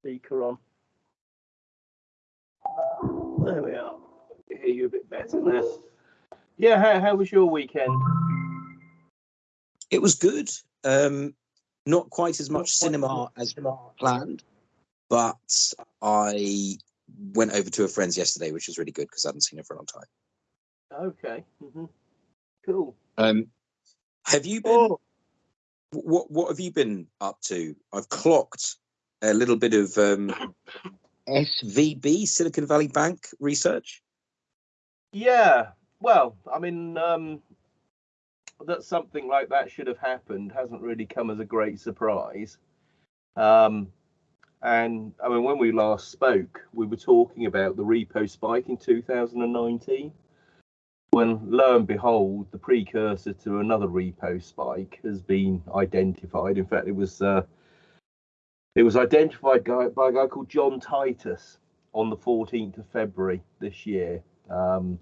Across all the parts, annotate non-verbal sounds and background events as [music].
speaker on. There we are. I hear you a bit better now. Yeah, how, how was your weekend? It was good. Um, not quite as much cinema as planned, but I went over to a friend's yesterday, which was really good because I hadn't seen her for a long time. Okay. Mm -hmm. Cool. Um, have you been? Oh, What What have you been up to? I've clocked a little bit of um, SVB, Silicon Valley Bank research. yeah. Well, I mean, um, that something like that should have happened hasn't really come as a great surprise. Um, and I mean, when we last spoke, we were talking about the repo spike in 2019. When lo and behold, the precursor to another repo spike has been identified. In fact, it was uh, it was identified by a guy called John Titus on the 14th of February this year. Um,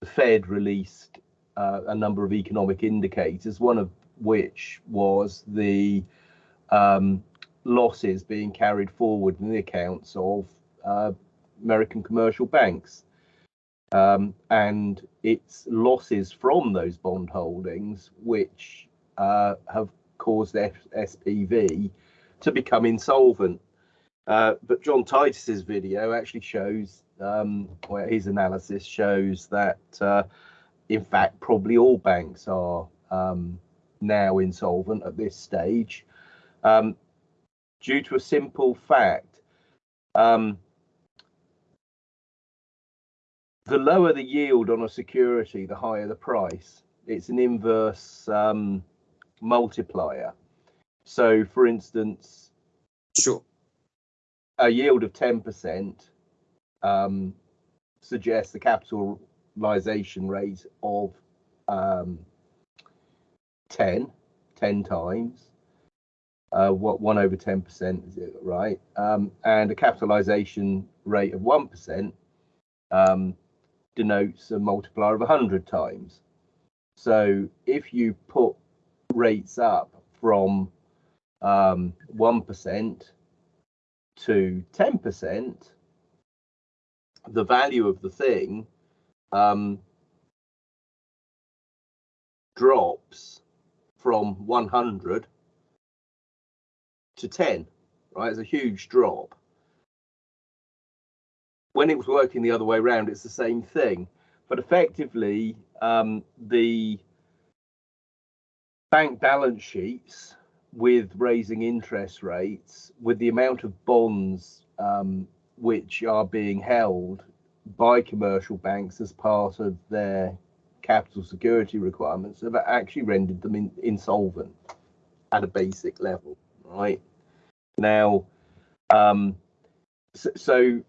the Fed released uh, a number of economic indicators, one of which was the um, losses being carried forward in the accounts of uh, American commercial banks. Um, and it's losses from those bond holdings which uh, have caused F- SVB to become insolvent. Uh, but John Titus's video actually shows, um, well, his analysis shows that, uh, in fact, probably all banks are um, now insolvent at this stage, um, due to a simple fact. Um, the lower the yield on a security, the higher the price. It's an inverse um, multiplier. So, for instance, Sure. a yield of 10% um, suggests a capitalization rate of um, 10, 10 times. Uh, what one over 10% is it right? Um, and a capitalization rate of 1% um, denotes a multiplier of 100 times. So if you put rates up from um, 1% to 10%, the value of the thing um, drops from 100 to 10, right? It's a huge drop. When it was working the other way around, it's the same thing. But effectively, um, the bank balance sheets with raising interest rates, with the amount of bonds um, which are being held by commercial banks as part of their capital security requirements, have actually rendered them in, insolvent at a basic level, right? Now, um, so, so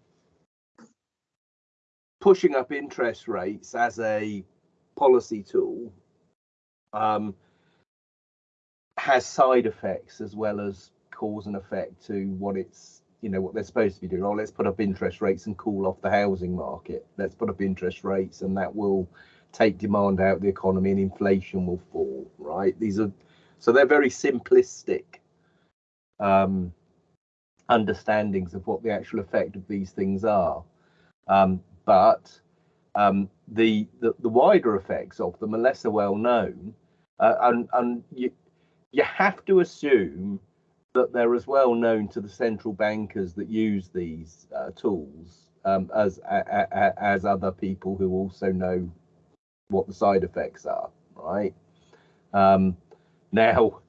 pushing up interest rates as a policy tool um, has side effects as well as cause and effect to what it's you know what they're supposed to be doing. Oh, let's put up interest rates and cool off the housing market. Let's put up interest rates and that will take demand out of the economy and inflation will fall. Right? These are so they're very simplistic um, understandings of what the actual effect of these things are. Um, but um, the, the the wider effects of them are lesser well known, uh, and and you you have to assume that they're as well known to the central bankers that use these uh, tools um, as a, a, as other people who also know what the side effects are, right? Um, now,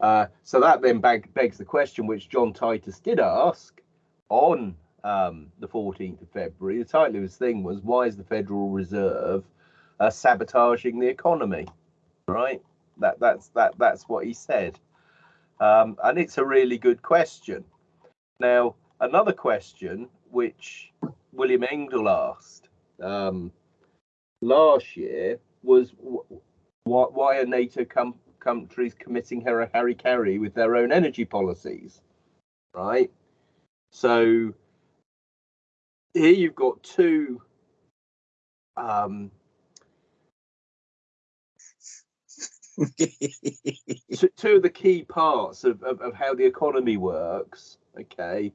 uh, so that then beg, begs the question, which John Titus did ask on um, the 14th of February. The title of his thing was "Why is the Federal Reserve uh, sabotaging the economy?" Right? That that's that that's what he said, um, and it's a really good question. Now, another question which William Engdahl asked um, last year was wh- why, why are NATO com- countries committing Harry Harry Carry with their own energy policies, right? So here you've got two um, two, two of the key parts of, of, of how the economy works. Okay,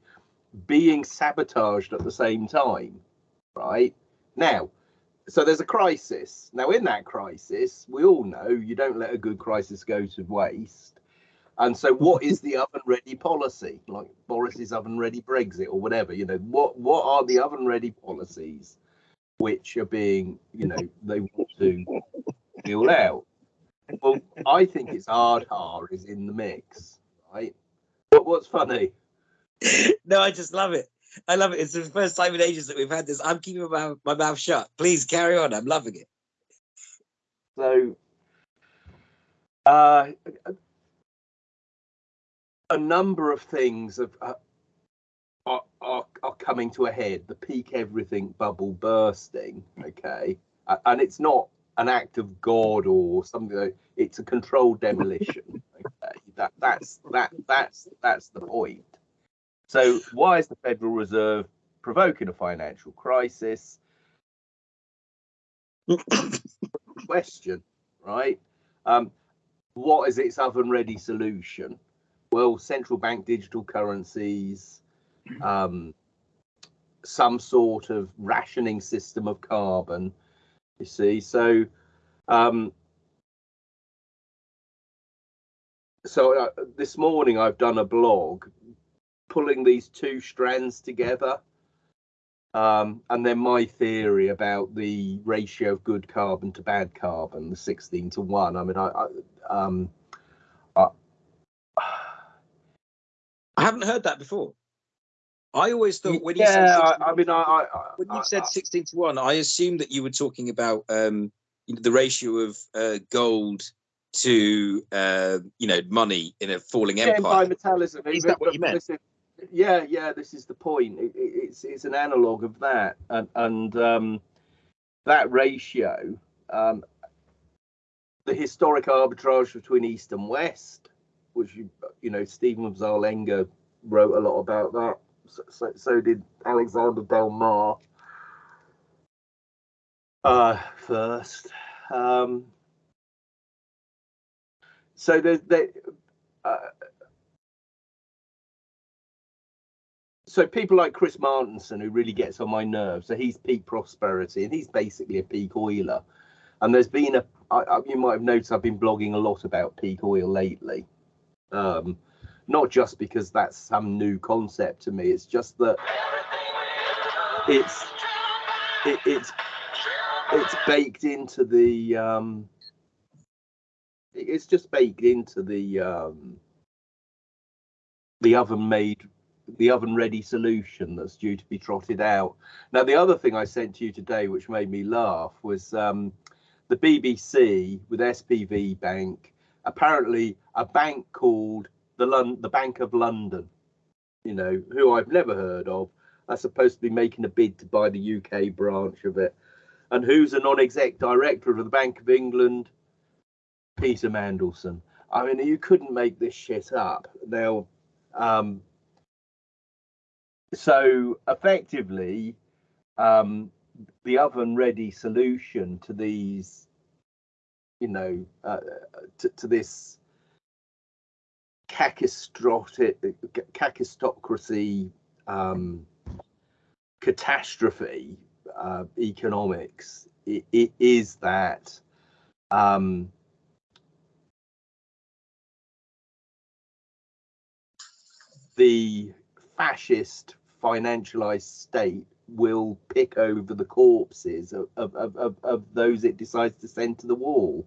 being sabotaged at the same time, right? Now, so there's a crisis. Now, in that crisis, we all know you don't let a good crisis go to waste. And so, what is the oven ready policy? Like Boris's oven ready Brexit or whatever, you know, what what are the oven ready policies which are being, you know, they want to deal out? Well, I think it's Ardhar is in the mix, right? But what's funny? [laughs] no, I just love it. I love it. It's the first time in ages that we've had this. I'm keeping my, my mouth shut. Please carry on. I'm loving it. So, uh, a number of things have, uh, are, are, are coming to a head. The peak everything bubble bursting. Okay, and it's not an act of God or something. Like, it's a controlled demolition. [laughs] Okay, that that's that that's that's the point. So why is the Federal Reserve provoking a financial crisis? [coughs] Question, right? Um, what is its oven ready solution? Well, central bank digital currencies, um, some sort of rationing system of carbon. You see, so um, so uh, this morning I've done a blog pulling these two strands together. Um, and then my theory about the ratio of good carbon to bad carbon, the 16 to 1. I mean, I, I, um, I, [sighs] I haven't heard that before. I always thought when you yeah, said 16, I, I mean, I, I when you I- said I- 16 to 1, I assumed that you were talking about um, you know, the ratio of uh, gold to uh, you know money in a falling yeah, empire. bimetallism. Is but- that what you meant? listen, yeah, yeah, this is the point. It, it, it's it's an analog of that, and and um, that ratio, um, the historic arbitrage between East and West, which you you know Stephen of Zarlenga wrote a lot about that. So, so, did Alexander Del Mar. Uh, first, um, so there. Uh, so people like Chris Martenson, who really gets on my nerves, so he's peak prosperity, and he's basically a peak oiler. And there's been a, I, I, you might have noticed, I've been blogging a lot about peak oil lately. Um, not just because that's some new concept to me, it's just that it's it, it's it's baked into the um, it's just baked into the um, the oven made the oven ready solution that's due to be trotted out. Now, the other thing I sent to you today, which made me laugh, was um, the BBC with SVB Bank. Apparently, a bank called the Lon- the Bank of London, you know, who I've never heard of, are supposed to be making a bid to buy the UK branch of it. And who's a non-exec director of the Bank of England? Peter Mandelson. I mean, you couldn't make this shit up. Now, um, so effectively, um, the oven ready solution to these, you know, uh, to, to this kakistocracy um, catastrophe uh, economics. It, it is that um, the fascist financialized state will pick over the corpses of, of, of, of, of those it decides to send to the wall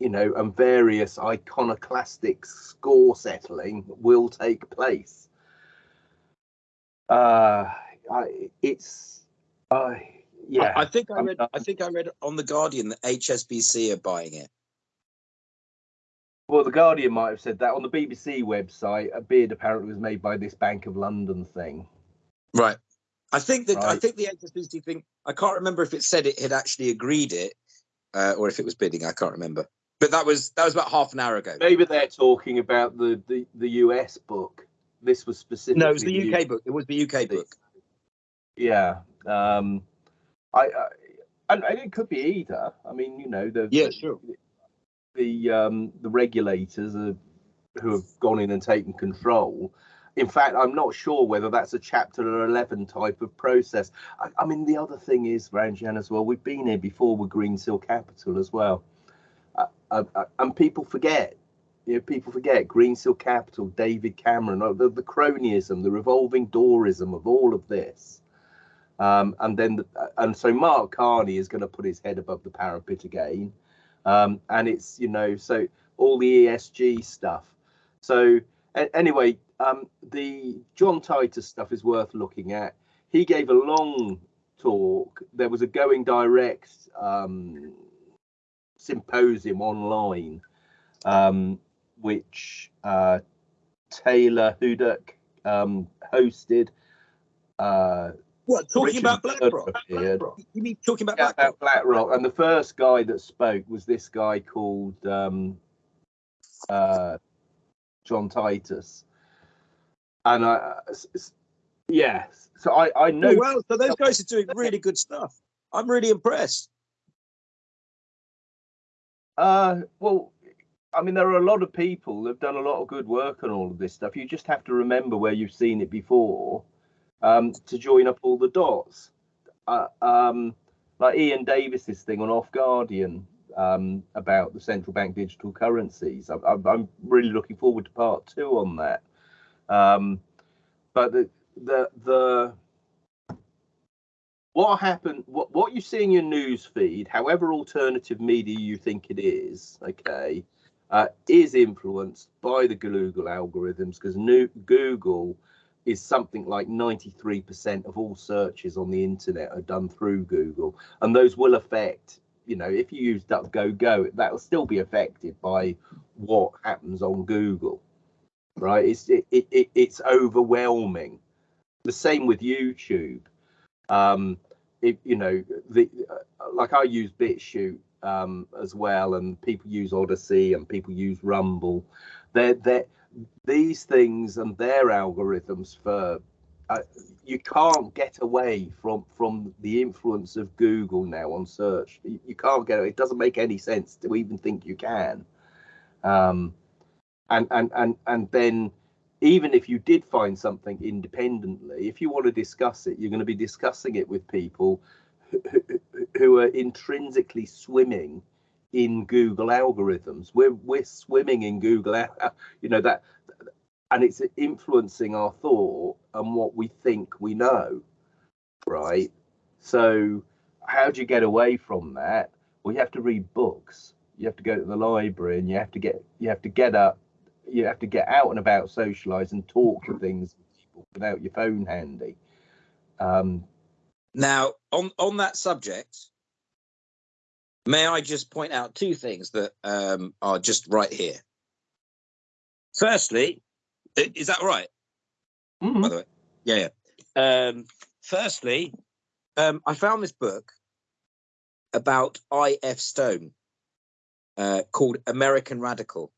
you know and various iconoclastic score settling will take place uh I, it's uh, yeah I think I read. I think I read on the Guardian that HSBC are buying it. Well, the Guardian might have said that on the BBC website. A bid apparently was made by this Bank of London thing. Right. I think that I think the HSBC thing. I can't remember if it said it had actually agreed it, uh, or if it was bidding. I can't remember. But that was that was about half an hour ago. Maybe they're talking about the the, the US book. This was specifically No, it was the UK book. It was the UK book. Yeah. Um, I, I and, and it could be either. I mean, you know, the Yeah, the, sure. the um the regulators are, who have gone in and taken control in fact, I'm not sure whether that's a Chapter 11 type of process. I, I mean, the other thing is, Ranjan, as well, we've been here before with Greensill Capital as well. Uh, and people forget, you know, people forget Greensill Capital, David Cameron, uh, the, the cronyism, the revolving doorism of all of this. Um, and then, the, uh, and so Mark Carney is going to put his head above the parapet again. Um, and it's, you know, so all the ESG stuff. So, anyway, um, the John Titus stuff is worth looking at. He gave a long talk. There was a going direct um, symposium online, um, which uh, Taylor Hudak um, hosted. Uh, what talking Richard about BlackRock? BlackRock? You mean talking about yeah, BlackRock? BlackRock? And the first guy that spoke was this guy called um, uh, John Titus and I, yeah, so I I know. Oh, well, so those guys are doing really good stuff. I'm really impressed. Uh, well, I mean, there are a lot of people that've done a lot of good work on all of this stuff. You just have to remember where you've seen it before um, to join up all the dots. Uh, um, like Iain Davis's thing on Off Guardian um, about the central bank digital currencies. I, I'm really looking forward to part two on that. Um, but the the the what happened what what you see in your news feed however alternative media you think it is okay uh, is influenced by the google algorithms because google is something like 93% of all searches on the internet are done through google and those will affect you know if you use duckduckgo that will still be affected by what happens on google right? It's it, it, it's overwhelming. The same with YouTube. Um, it, you know, the uh, like I use BitChute um, as well, and people use Odysee and people use Rumble. They're, they're these things and their algorithms for uh, you can't get away from from the influence of Google now on search. You, you can't get it. Doesn't make any sense to even think you can. Um, and and and and then even if you did find something independently if you want to discuss it you're going to be discussing it with people who, who are intrinsically swimming in google algorithms. We're we're swimming in google you know that and it's influencing our thought and what we think we know right? So how do you get away from that? Well you have to read books. You have to go to the library and you have to get you have to get up you have to get out and about, socialize, and talk to things without your phone handy. Um, now, on on that subject, may I just point out two things that um, are just right here. Firstly, is that right? Mm-hmm. By the way, yeah. yeah. Um, firstly, um, I found this book about I.F. Stone uh, called American Radical.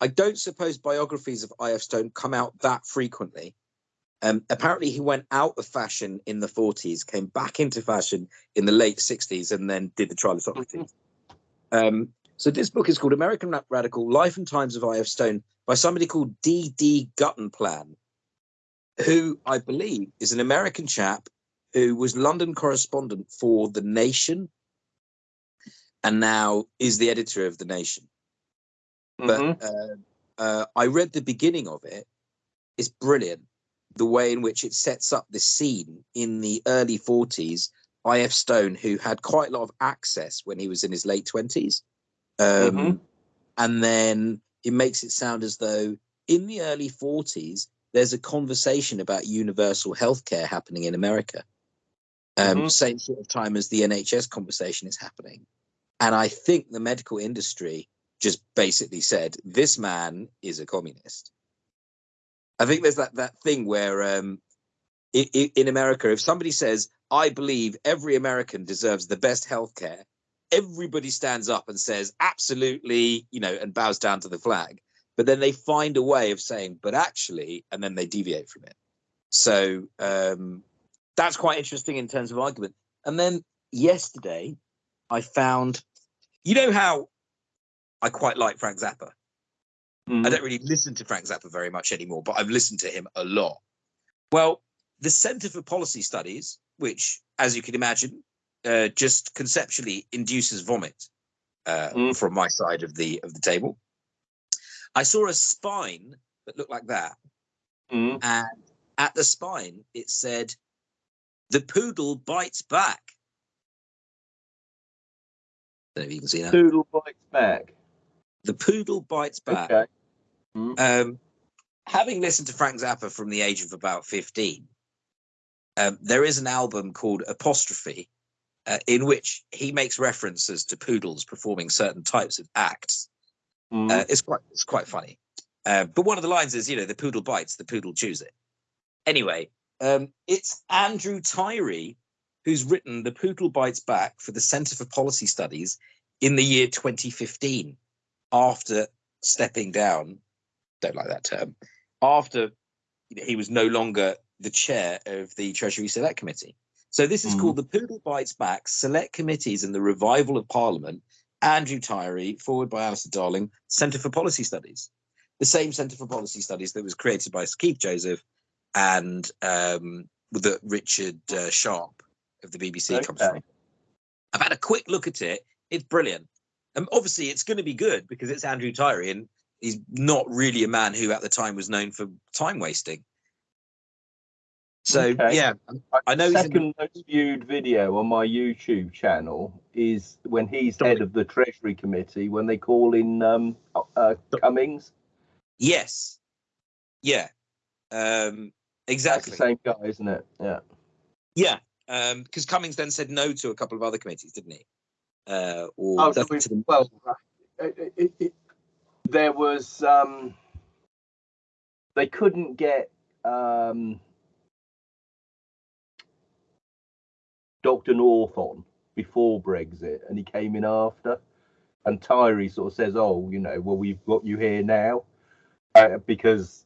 I don't suppose biographies of I.F. Stone come out that frequently. Um, apparently, he went out of fashion in the 40s, came back into fashion in the late 60s, and then did the trial of Socrates. Um, so, this book is called American Radical Life and Times of I.F. Stone by somebody called D.D. Guttenplan, who I believe is an American chap who was London correspondent for The Nation and now is the editor of The Nation. Mm-hmm. But uh, uh, I read the beginning of it. It's brilliant. The way in which it sets up this scene in the early 40s. I.F. Stone, who had quite a lot of access when he was in his late 20s. Um, mm-hmm. And then it makes it sound as though in the early 40s, there's a conversation about universal healthcare happening in America. Um, mm-hmm. Same sort of time as the NHS conversation is happening. And I think the medical industry just basically said this man is a communist. I think there's that that thing where um, in, America, if somebody says, "I believe every American deserves the best healthcare," everybody stands up and says, "Absolutely," you know, and bows down to the flag. But then they find a way of saying, "But actually," and then they deviate from it. So um, that's quite interesting in terms of argument. And then yesterday, I found, you know how I quite like Frank Zappa. I Mm. don't really listen to Frank Zappa very much anymore, but I've listened to him a lot. Well, the Centre for Policy Studies, which, as you can imagine, uh, just conceptually induces vomit uh, Mm. from my side of the of the table. I saw a spine that looked like that, Mm. and at the spine it said, "The poodle bites back." Don't know if you can see that. Poodle bites back. The poodle bites back. Okay. Mm. Um, having listened to Frank Zappa from the age of about 15, um, there is an album called Apostrophe, uh, in which he makes references to poodles performing certain types of acts. Mm. Uh, it's quite it's quite funny. Uh, but one of the lines is, you know, the poodle bites, the poodle chews it. Anyway, um, it's Andrew Tyrie who's written The Poodle Bites Back for the Centre for Policy Studies in the year 2015, after stepping down. Don't like that term. After he was no longer the chair of the Treasury Select Committee. So this is Mhm. called The Poodle Bites Back Select Committees and the Revival of Parliament. Andrew Tyrie, forward by Alistair Darling, Centre for Policy Studies. The same Centre for Policy Studies that was created by Keith Joseph and um, with the Richard uh, Sharp of the BBC comes from. I've had a quick look at it. It's brilliant. Um, obviously, it's going to be good because it's Andrew Tyrie, and he's not really a man who, at the time, was known for time wasting. So Okay. yeah, I know he's in Second most viewed video on my YouTube channel is when he's head of the Treasury Committee when they call in um, uh, Cummings. yes, yeah, um, That's exactly. the same guy, isn't it? Yeah. Yeah, because Cummings then said no to a couple of other committees, didn't he? Uh, or Oh, so we- the- well, it, it, it, there was um, they couldn't get um, Dr. North on before Brexit, and he came in after. And Tyrie sort of says, "Oh, you know, well, we've got you here now," uh, because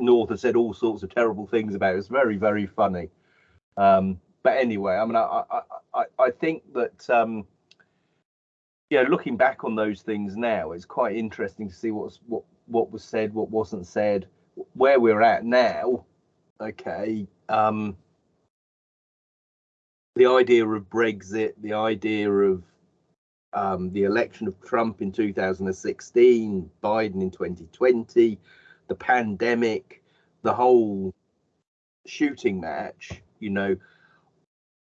North has said all sorts of terrible things about it. It's very, very funny. Um, but anyway, I mean, I, I, I, I think that. Um, yeah, looking back on those things now, it's quite interesting to see what's what what was said, what wasn't said, where we're at now. Okay, um, the idea of Brexit, the idea of um, the election of Trump in 2016, Biden in 2020, the pandemic, the whole shooting match, you know,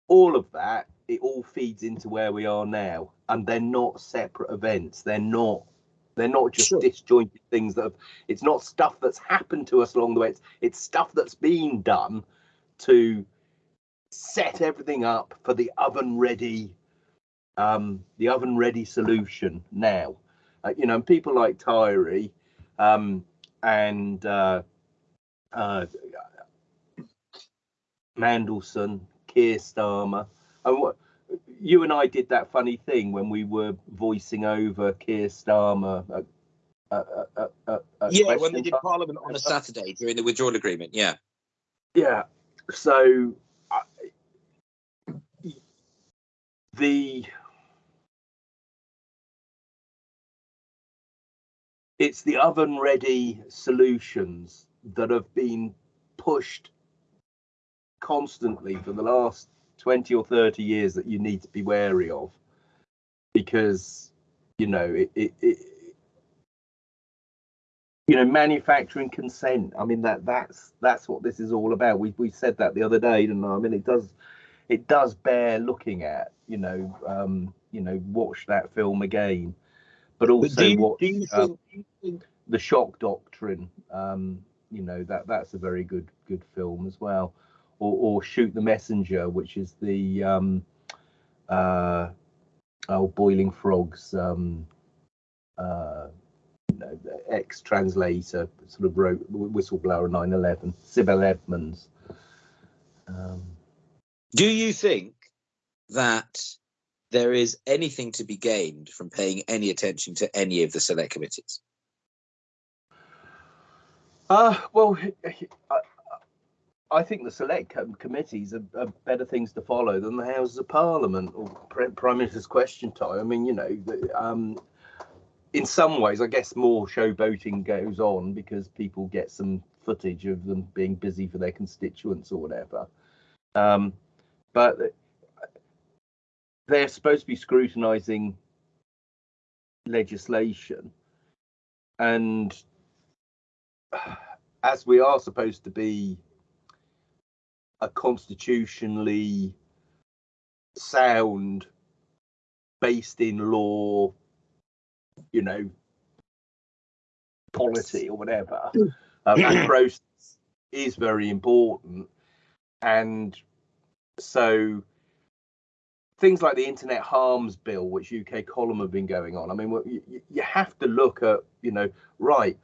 all of that, it all feeds into where we are now. And they're not separate events. They're not they're not just Sure. disjointed things that have, it's not stuff that's happened to us along the way. It's it's stuff that's been done to set everything up for the oven ready um the oven ready solution now. Uh, you know, and people like Tyrie um and uh uh Mandelson, Keir Starmer. And what you and I did that funny thing when we were voicing over Keir Starmer. At, at, at, at, at yeah, when they did. Parliament on a Saturday during the withdrawal agreement. Yeah, Yeah. So I the it's the oven ready solutions that have been pushed constantly for the last 20 or 30 years that you need to be wary of because you know it, it, it you know manufacturing consent i mean that that's that's what this is all about we we said that the other day didn't I? I mean it does it does bear looking at you know um you know watch that film again but but also do you, watch do you think? do you think the shock doctrine um you know that that's a very good good film as well or, or shoot the messenger which is the um uh oh boiling frogs um uh ex translator sort of wrote whistleblower 9-11 sibel edmonds um Do you think that there is anything to be gained from paying any attention to any of the select committees? Uh, well, I, think the select com- committees are, are better things to follow than the Houses of Parliament or Prime Minister's question time. I mean, you know, um, in some ways, I guess more showboating goes on because people get some footage of them being busy for their constituents or whatever. Um, but they're supposed to be scrutinising legislation, and as we are supposed to be a constitutionally sound, based in law, you know, policy or whatever, uh, [clears throat] that process is very important. And so things like the Internet Harms Bill, which UK column have been going on, I mean, you, you have to look at, you know, right,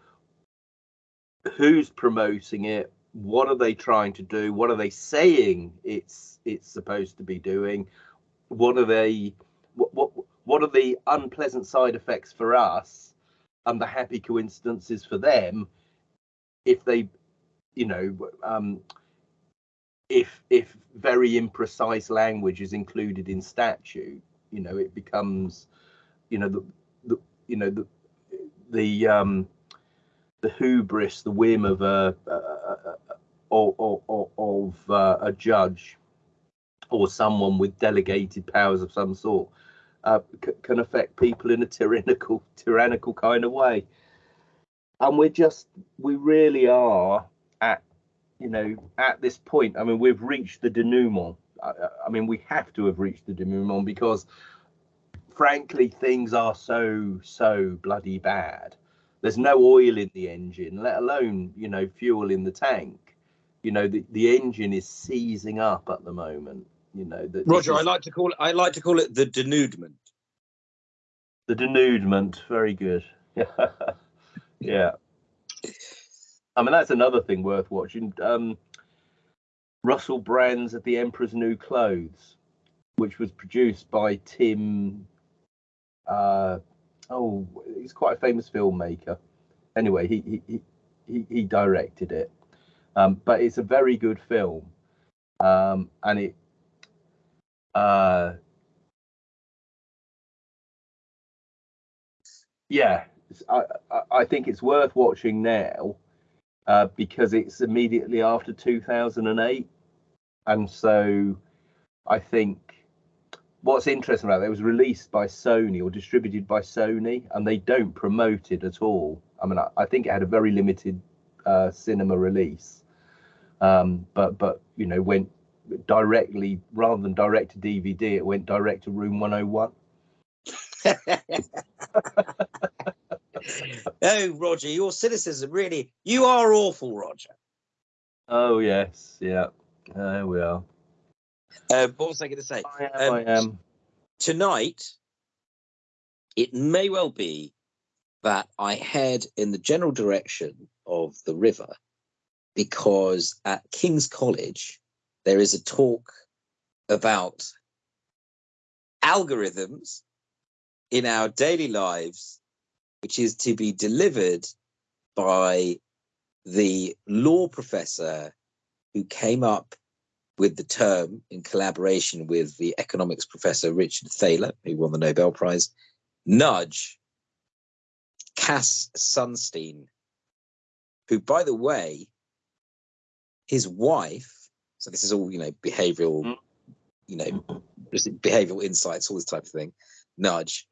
who's promoting it? What are they trying to do? What are they saying it's it's supposed to be doing? What are they? What what what are the unpleasant side effects for us, and the happy coincidences for them, if they, you know, um, if if very imprecise language is included in statute, you know, it becomes, you know, the, the you know the the um, the hubris, the whim of a, a, a, of, of uh, a judge or someone with delegated powers of some sort uh, c- can affect people in a tyrannical tyrannical kind of way. And we're just we really are at you know at this point i mean we've reached the denouement. I, I mean we have to have reached the denouement because frankly things are so so bloody bad. There's no oil in the engine, let alone you know fuel in the tank. You know the, the engine is seizing up at the moment. You know that Roger, is, I like to call it. I like to call it the denudement. The denudement, very good. yeah. [laughs] Yeah. I mean that's another thing worth watching. Um, Russell Brand's at the Emperor's New Clothes, which was produced by Tim uh, oh, he's quite a famous filmmaker. Anyway, he he he, he directed it, um, but it's a very good film, um, and it. Uh, yeah, I, I think it's worth watching now uh, because it's immediately after 2008, and so I think what's interesting about it, it was released by Sony or distributed by Sony, and they don't promote it at all. I mean, I, I think it had a very limited uh, cinema release, um, but but you know went directly rather than direct to DVD, it went direct to Room 101. [laughs] oh, Roger, your cynicism really, you are awful, Roger. Oh, yes. Yeah. There we are. Um, what was I going to say? I am, um, I am. Tonight, it may well be that I head in the general direction of the river because at King's College, there is a talk about algorithms in our daily lives, which is to be delivered by the law professor who came up with the term in collaboration with the economics professor Richard Thaler, who won the Nobel Prize, nudge Cass Sunstein, who, by the way, his wife, so this is all, you know, behavioral, mm. you know, behavioral insights, all this type of thing, nudge.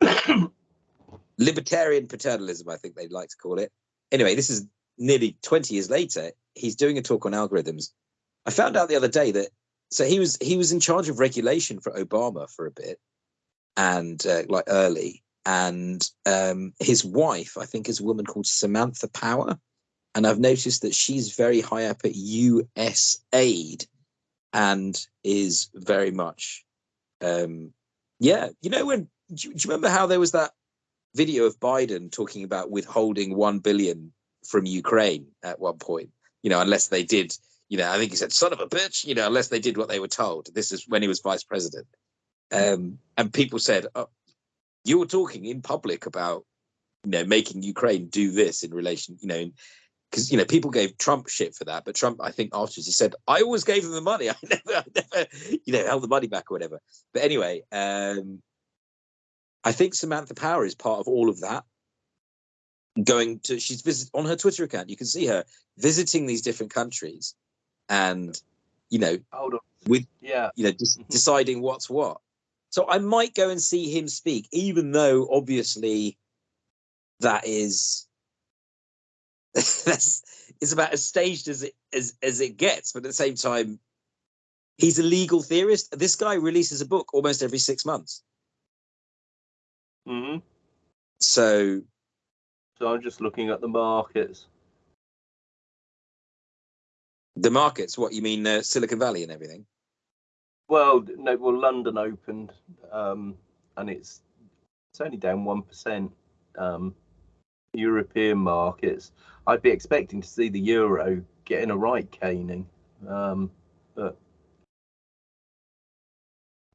[coughs] Libertarian paternalism, I think they'd like to call it. Anyway, this is nearly 20 years later. He's doing a talk on algorithms. I found out the other day that so he was he was in charge of regulation for Obama for a bit, and uh, like early, and um, his wife I think is a woman called Samantha Power, and I've noticed that she's very high up at US aid and is very much, um, yeah, you know when do you, do you remember how there was that video of Biden talking about withholding one billion from Ukraine at one point, you know, unless they did you know, I think he said, son of a bitch, you know, unless they did what they were told. This is when he was vice president. Um, and people said, oh, you were talking in public about, you know, making Ukraine do this in relation, you know, because, you know, people gave Trump shit for that. But Trump, I think afterwards, he said, I always gave him the money. [laughs] I never, I never you know, held the money back or whatever. But anyway, um, I think Samantha Power is part of all of that. going to she's visit on her Twitter account. You can see her visiting these different countries, and you know, Hold on. With- yeah, you know, just Mhm. deciding what's what. So I might go and see him speak, even though obviously that is [laughs] that's it's about as staged as it as as it gets, but at the same time, he's a legal theorist. This guy releases a book almost every six months. hmm So So I'm just looking at the markets. the markets, what you mean, uh, Silicon Valley and everything? Well, no, well, London opened, um, and it's it's only down one percent. Um, European markets, I'd be expecting to see the euro getting a right caning, um, but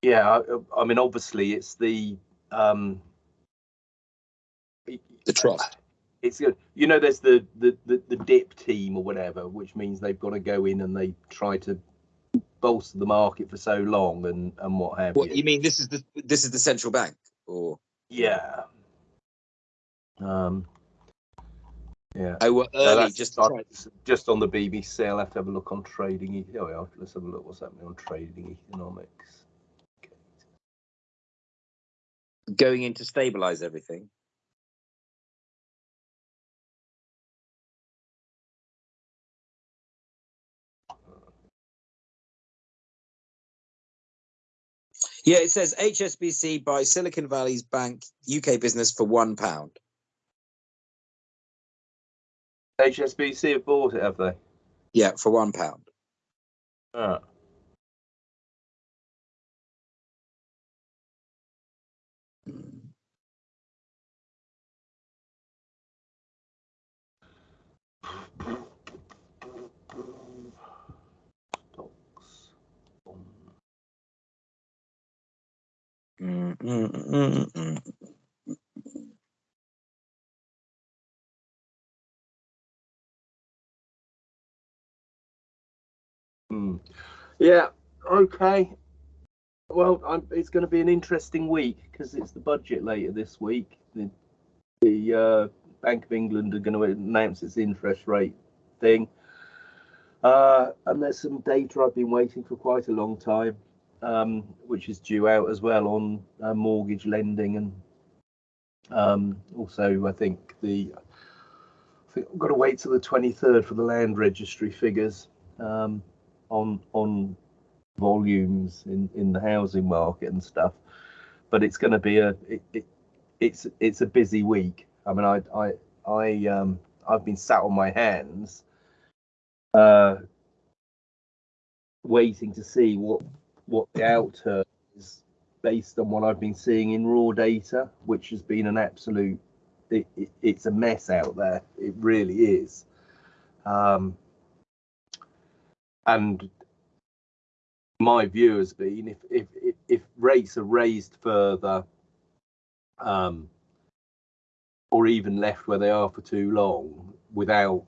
yeah, I, I mean, obviously, it's the um, The trust. it's good. You know, there's the, the the the dip team or whatever, which means they've got to go in and they try to bolster the market for so long and and what have What you. you mean? This is the this is the central bank, or Yeah. Um. Yeah. well, No, early that's just try- just on the BBC. I'll have to have a look on trading. Oh, yeah, let's have a look. What's happening on trading economics? Going in to stabilize everything. Yeah, it says HSBC buys Silicon Valley's bank UK business for one pound. HSBC have bought it, have they? Yeah, for one pound. Ah. Mm, mm, mm, mm, mm. Hmm. Yeah. Okay. Well, I'm, it's going to be an interesting week because it's the budget later this week. The, the uh, Bank of England are going to announce its interest rate thing, uh, and there's some data I've been waiting for quite a long time, um, which is due out as well on uh, mortgage lending and um, also I think the I think I've got to wait till the 23rd for the land registry figures. Um, on on volumes in in the housing market and stuff but it's going to be a it, it, it's it's a busy week. I mean i i i um i've been sat on my hands uh waiting to see what what the outturn is based on what i've been seeing in raw data which has been an absolute it, it, it's a mess out there. It really is. Um and my view has been if if if, rates are raised further um or even left where they are for too long without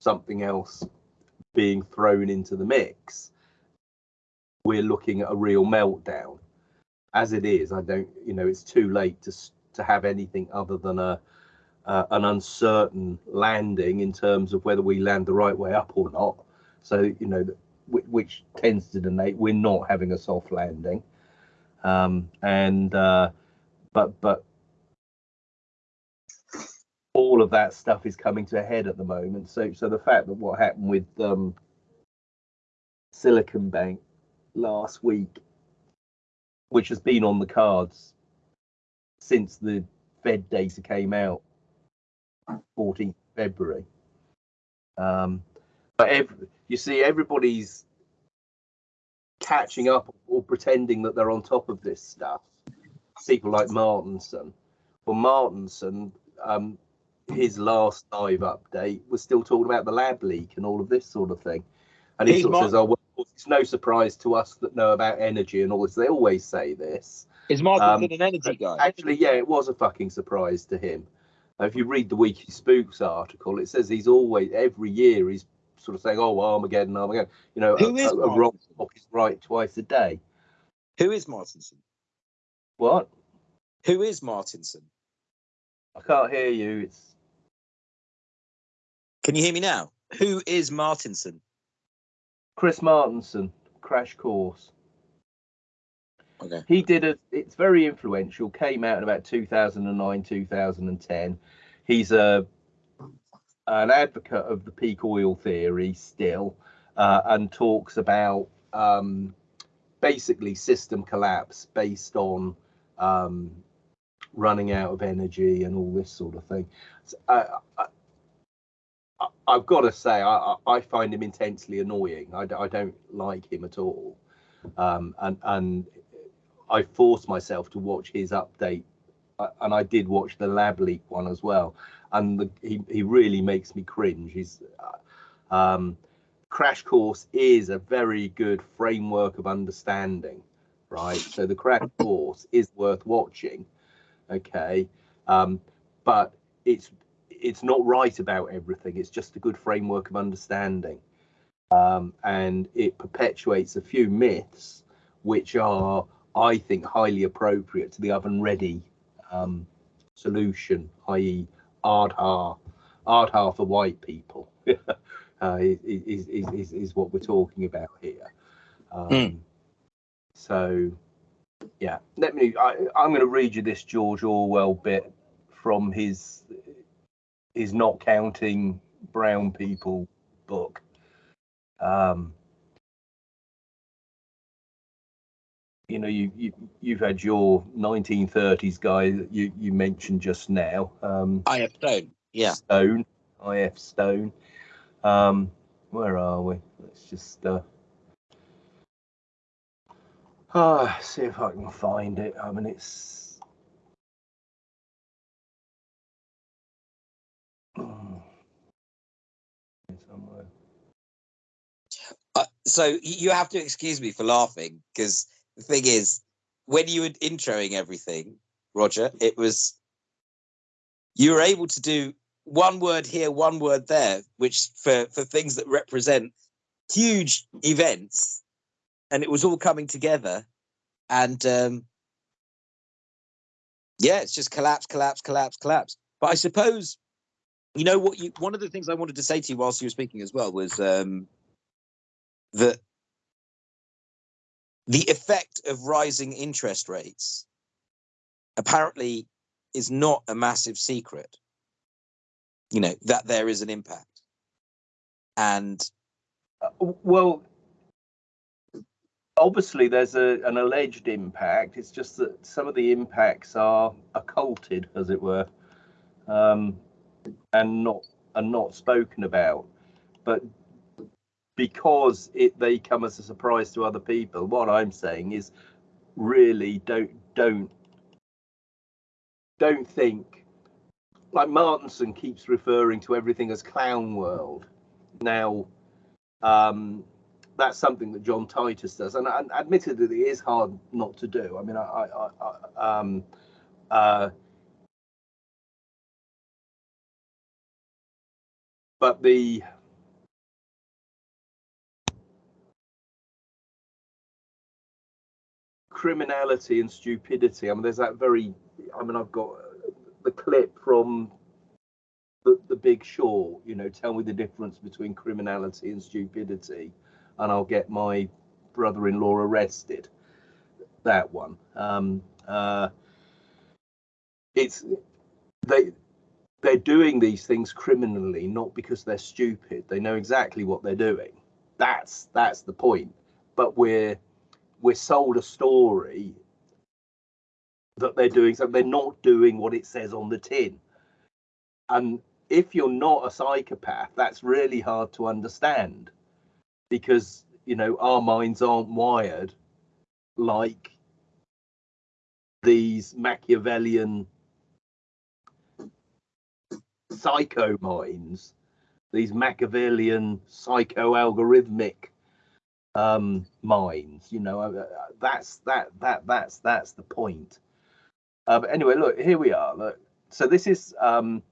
something else being thrown into the mix we're looking at a real meltdown. As it is i don't you know it's too late to to have anything other than a uh, an uncertain landing in terms of whether we land the right way up or not so you know whi- which tends to denote we're not having a soft landing. Um, and uh, but but all of that stuff is coming to a head at the moment. So so the fact that what happened with um, Silicon Bank last week, which has been on the cards since the Fed data came out, 14th February. Um, but every, you see, everybody's catching up or pretending that they're on top of this stuff. People like Martenson. Well, Martenson, um, his last live update was still talking about the lab leak and all of this sort of thing. And he He's sort of Mar- says, "Oh, well, it's no surprise to us that know about energy and all this." They always say this. Is Martin Um, an energy guy? Actually, yeah, it was a fucking surprise to him. If you read the Weekly Spooks article, it says he's always every year he's sort of saying, "Oh, Armageddon, Armageddon." You know, Who a, is a, a wrong clock is right twice a day. Who is Martenson? What? Who is Martenson? I can't hear you. It's Can you hear me now? Who is Martinson? Chris Martenson, Crash Course. Okay. He did a. It's very influential. Came out in about 2009, 2010. He's a an advocate of the peak oil theory still, uh, and talks about um, basically system collapse based on um, running out of energy and all this sort of thing. So, uh, I, I've got to say, I, I find him intensely annoying. I, I don't like him at all, um, and and I forced myself to watch his update, uh, and I did watch the lab leak one as well, and the, he he really makes me cringe. He's uh, um, Crash Course is a very good framework of understanding, right? So the Crash [laughs] Course is worth watching, okay, um, but it's it's not right about everything. It's just a good framework of understanding, um, and it perpetuates a few myths which are, I think, highly appropriate to the oven ready um, solution, i.e., Ardha, Ardha for white people. [laughs] uh, is, is, is, is what we're talking about here. Um, Mm. So, yeah, let me. I, I'm going to read you this George Orwell bit from his his not counting brown people book. Um, you know, you, you you've had your 1930s guy that you you mentioned just now. Um, I have Stone. Yeah. Stone, I.F. Stone. Um, where are we? Let's just uh, ah, see if I can find it. I mean, it's. Somewhere. Uh, so you have to excuse me for laughing because the thing is, when you were introing everything, Roger, it was you were able to do one word here, one word there, which for for things that represent huge events, and it was all coming together, and um, yeah, it's just collapse, collapse, collapse, collapse. But I suppose you know what you one of the things I wanted to say to you whilst you were speaking as well was um, that the effect of rising interest rates apparently is not a massive secret. You know, that there is an impact. And Uh, Well, obviously, there's a, an alleged impact. It's just that some of the impacts are occulted, as it were, um, and not and not spoken about. But because it they come as a surprise to other people, what I'm saying is, really don't don't don't think. Like Martenson keeps referring to everything as clown world. Now, um, that's something that John Titus does, and, and admittedly, it is hard not to do. I mean, I, I, I um, uh, but the criminality and stupidity. I mean, there's that very. I mean, I've got the clip from the, the Big Short. You know, tell me the difference between criminality and stupidity, and I'll get my brother-in-law arrested. That one. Um, uh, it's they they're doing these things criminally, not because they're stupid. They know exactly what they're doing. That's that's the point. But we're we're sold a story that they're doing something. They're not doing what it says on the tin. And if you're not a psychopath, that's really hard to understand because you know our minds aren't wired like these Machiavellian psycho minds, these Machiavellian psycho-algorithmic um, minds. You know, uh, that's that that that's that's the point. Uh, but anyway, look, here we are. Look, so this is um,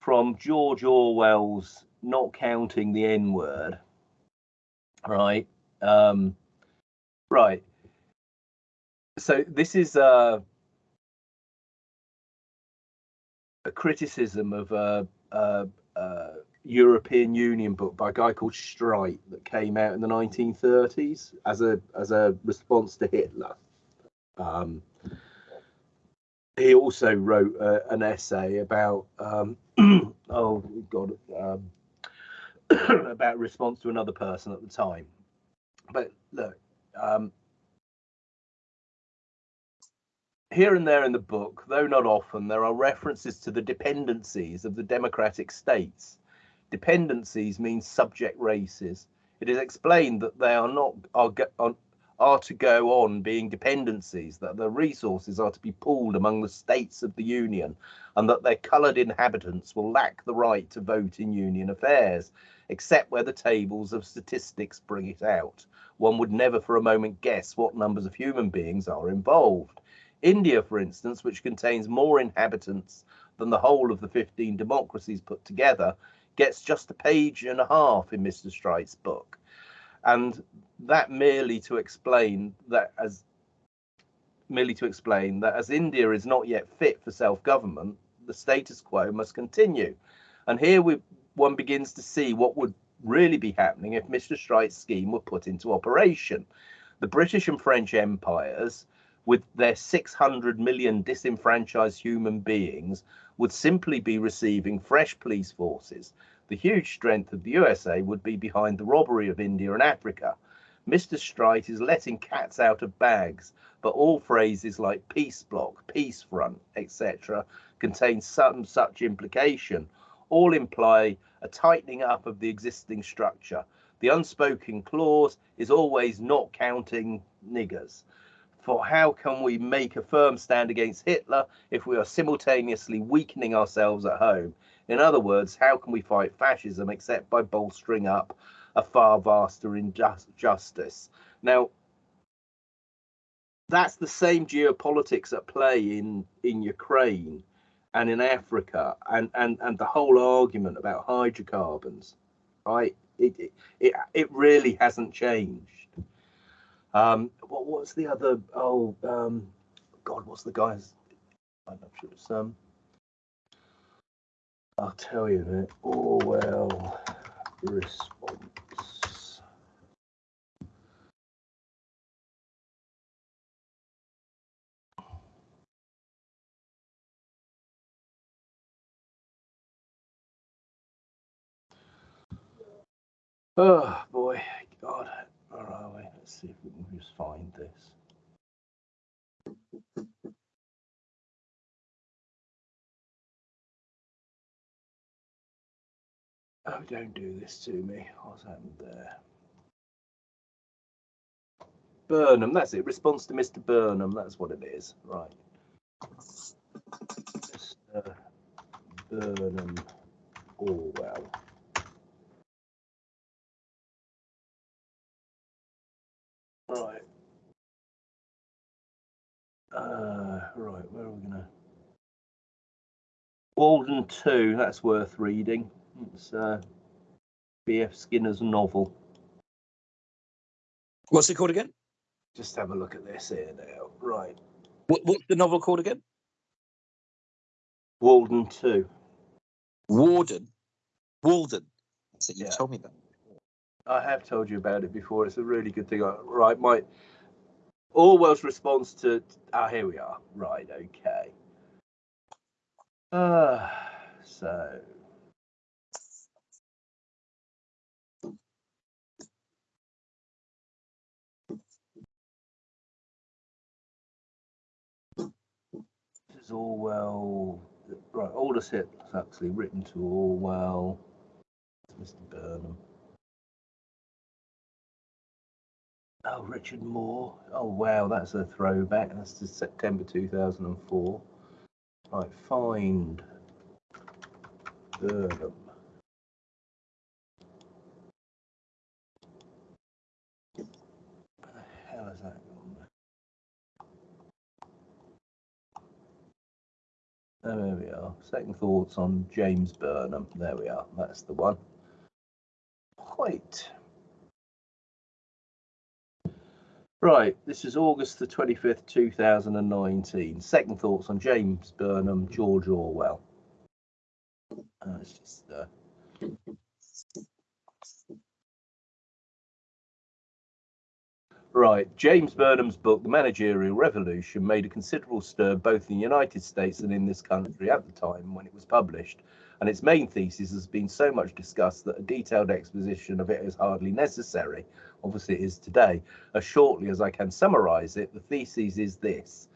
from George Orwell's "Not Counting the N Word." Right, um, right. So this is uh, a criticism of uh, uh, uh, European Union book by a guy called Streit that came out in the 1930s as a as a response to Hitler. Um, he also wrote uh, an essay about um, [clears throat] oh god um, [clears throat] about response to another person at the time. But look, um, here and there in the book, though not often, there are references to the dependencies of the democratic states. Dependencies mean subject races. It is explained that they are not are, are to go on being dependencies, that the resources are to be pooled among the states of the Union, and that their coloured inhabitants will lack the right to vote in Union affairs, except where the tables of statistics bring it out. One would never for a moment guess what numbers of human beings are involved. India, for instance, which contains more inhabitants than the whole of the 15 democracies put together, gets just a page and a half in Mr. Streit's book. And that merely to explain that as merely to explain that as India is not yet fit for self-government, the status quo must continue. And here we, one begins to see what would really be happening if Mr. Streit's scheme were put into operation. The British and French empires with their 600 million disenfranchised human beings would simply be receiving fresh police forces. The huge strength of the USA would be behind the robbery of India and Africa. Mr. Streit is letting cats out of bags, but all phrases like peace bloc, peace front, etc., contain some such implication. All imply a tightening up of the existing structure. The unspoken clause is always not counting niggers for how can we make a firm stand against Hitler if we are simultaneously weakening ourselves at home? In other words, how can we fight fascism except by bolstering up a far vaster injustice? Now, that's the same geopolitics at play in in Ukraine and in Africa, and and and the whole argument about hydrocarbons, right? It it it, it really hasn't changed. Um, what was the other? Oh, um, God, what's the guy's? I'm not sure it's um. I'll tell you that Orwell response. Oh boy, God. Where are we? Let's see if we find this. Oh, don't do this to me. What's happened there? Burnham, that's it. Response to Mr. Burnham, that's what it is. Right. Mr. Burnham Orwell. Right. Uh, right, where are we gonna? Walden 2, that's worth reading. It's uh, B.F. Skinner's novel. What's it called again? Just have a look at this here now. Right. What, what's the novel called again? Walden 2. Warden. Walden. That's So you Yeah. told me that. I have told you about it before. It's a really good thing. Right, my Orwell's response to ah, here we are. Right, okay. Uh, so this is Orwell. Right, Aldous Huxley, written to Orwell. Mr. Burnham. Oh, Richard Moore. Oh, wow, that's a throwback. That's to September 2004. Right, find Burnham. The hell is that there we are. Second thoughts on James Burnham. There we are. That's the one. Right. Right, this is August the 25th, 2019. Second thoughts on James Burnham, George Orwell. Uh, it's just, uh, Right. James Burnham's book, The Managerial Revolution, made a considerable stir both in the United States and in this country at the time when it was published. And its main thesis has been so much discussed that a detailed exposition of it is hardly necessary. Obviously, it is today. As shortly as I can summarize it, the thesis is this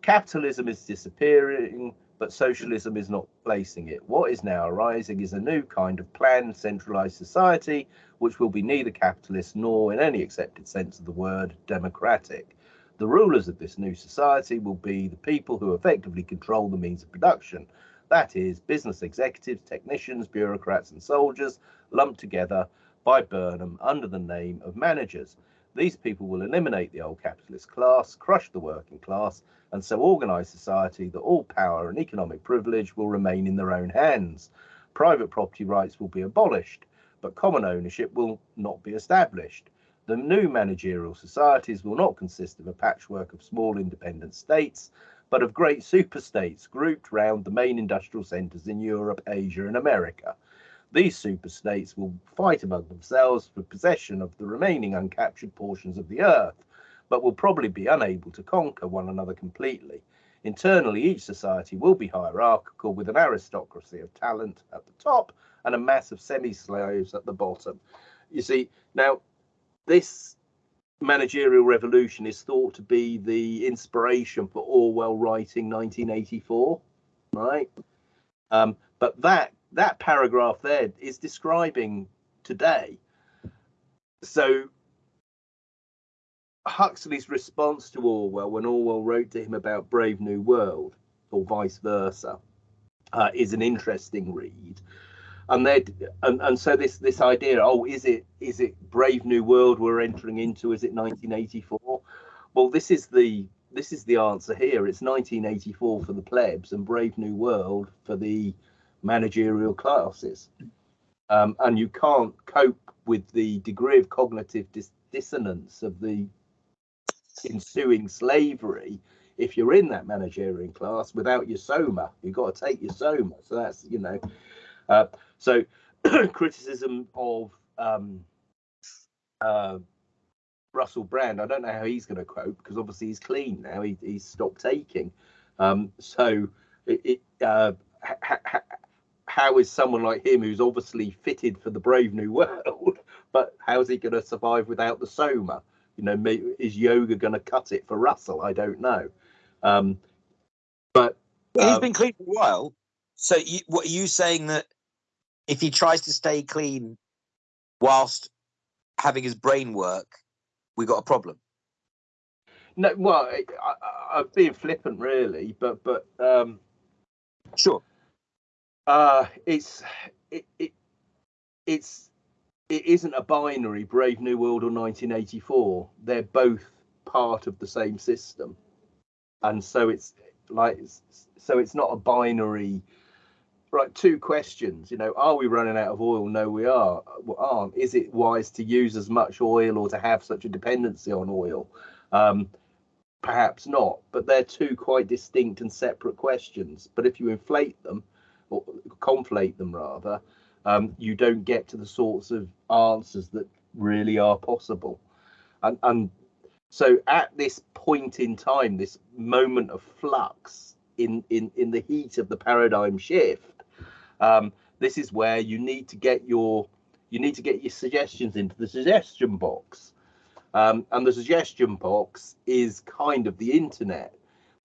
capitalism is disappearing, but socialism is not placing it. What is now arising is a new kind of planned, centralized society, which will be neither capitalist nor, in any accepted sense of the word, democratic. The rulers of this new society will be the people who effectively control the means of production. That is, business executives, technicians, bureaucrats, and soldiers lumped together by Burnham under the name of managers. These people will eliminate the old capitalist class, crush the working class, and so organize society that all power and economic privilege will remain in their own hands. Private property rights will be abolished, but common ownership will not be established. The new managerial societies will not consist of a patchwork of small independent states, but of great superstates grouped round the main industrial centres in Europe, Asia, and America. These superstates will fight among themselves for possession of the remaining uncaptured portions of the earth but will probably be unable to conquer one another completely. Internally, each society will be hierarchical with an aristocracy of talent at the top and a mass of semi slaves at the bottom. You see, now this managerial revolution is thought to be the inspiration for Orwell writing 1984, right? Um, but that that paragraph there is describing today. So Huxley's response to Orwell when Orwell wrote to him about Brave New World, or vice versa, uh, is an interesting read. And they and, and so this this idea, oh, is it is it Brave New World we're entering into? Is it 1984? Well, this is the this is the answer here. It's 1984 for the plebs and Brave New World for the managerial classes. Um, and you can't cope with the degree of cognitive dis- dissonance of the ensuing slavery if you're in that managerial class without your soma you've got to take your soma so that's you know uh, so [clears throat] criticism of um, uh, russell brand i don't know how he's going to cope because obviously he's clean now he, he's stopped taking um, so it, it uh, ha, ha, how is someone like him who's obviously fitted for the brave new world [laughs] but how's he going to survive without the soma you know, is yoga going to cut it for Russell? I don't know. Um, but well, he's um, been clean for a while. So, you, what are you saying that if he tries to stay clean whilst having his brain work, we got a problem? No, well, I, am being flippant, really, but but um, sure. Uh, it's it, it it's it isn't a binary Brave New World or 1984. They're both part of the same system, and so it's like so it's not a binary. Right, two questions. You know, are we running out of oil? No, we are. Well, aren't. Is it wise to use as much oil or to have such a dependency on oil? Um, perhaps not. But they're two quite distinct and separate questions. But if you inflate them, or conflate them rather, um, you don't get to the sorts of answers that really are possible. And, and so at this point in time, this moment of flux in, in, in the heat of the paradigm shift, um, this is where you need to get your you need to get your suggestions into the suggestion box. Um, and the suggestion box is kind of the internet.